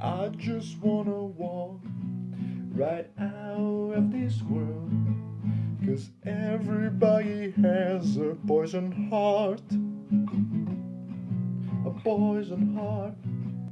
I just wanna walk right out of this world. Cause everybody has a poison heart. A poison heart.